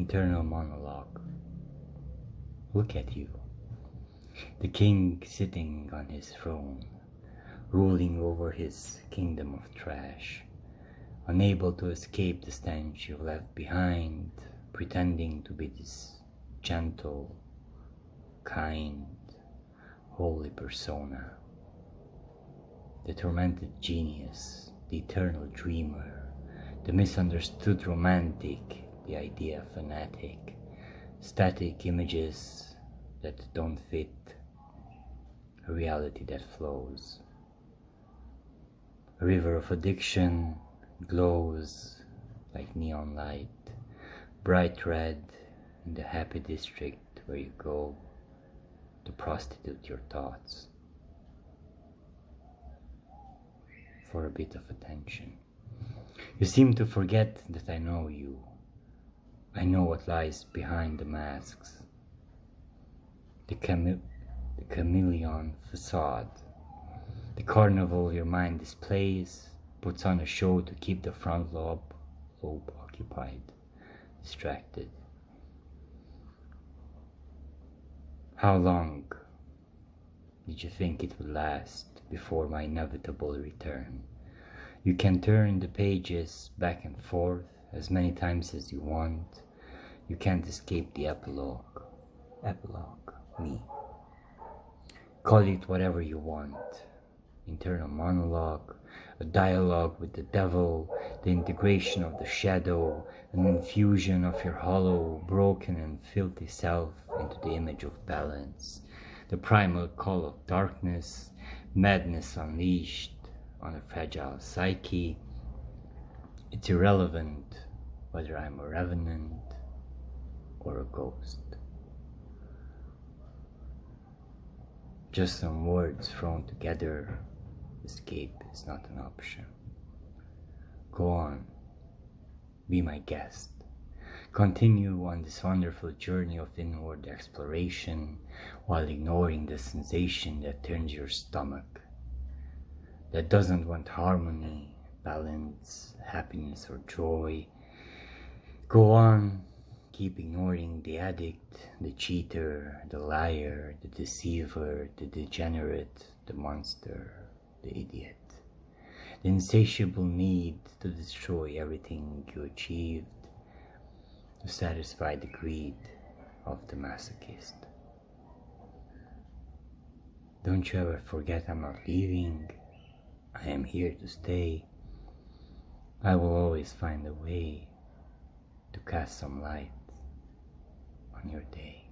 internal monologue. Look at you. The king sitting on his throne, ruling over his kingdom of trash, unable to escape the stench you left behind, pretending to be this gentle, kind, holy persona. The tormented genius, the eternal dreamer, the misunderstood romantic, the idea fanatic, static images that don't fit a reality that flows. A river of addiction glows like neon light, bright red in the happy district where you go to prostitute your thoughts for a bit of attention. You seem to forget that I know you. I know what lies behind the masks. The, chame- the chameleon facade. The carnival your mind displays puts on a show to keep the front lobe, lobe occupied, distracted. How long did you think it would last before my inevitable return? You can turn the pages back and forth as many times as you want. You can't escape the epilogue. Epilogue, me. Call it whatever you want. Internal monologue, a dialogue with the devil, the integration of the shadow, an infusion of your hollow, broken, and filthy self into the image of balance, the primal call of darkness, madness unleashed on a fragile psyche. It's irrelevant whether I'm a revenant ghost. Just some words thrown together escape is not an option. Go on, be my guest. Continue on this wonderful journey of inward exploration while ignoring the sensation that turns your stomach, that doesn't want harmony, balance, happiness, or joy. Go on, keep ignoring the addict, the cheater, the liar, the deceiver, the degenerate, the monster, the idiot. The insatiable need to destroy everything you achieved to satisfy the greed of the masochist. Don't you ever forget I'm not leaving. I am here to stay. I will always find a way to cast some light on your day.